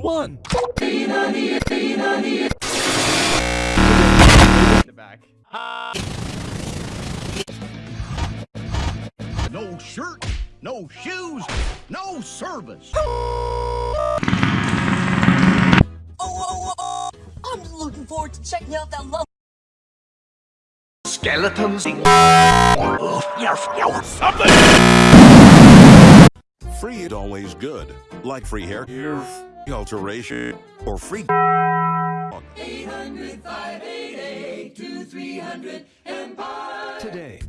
One. the back. No shirt, no shoes, no service. Oh, oh, oh, I'm looking forward to checking out that love. Skeletons. Free is always good. Like free hair, alteration, or free. 800 Today.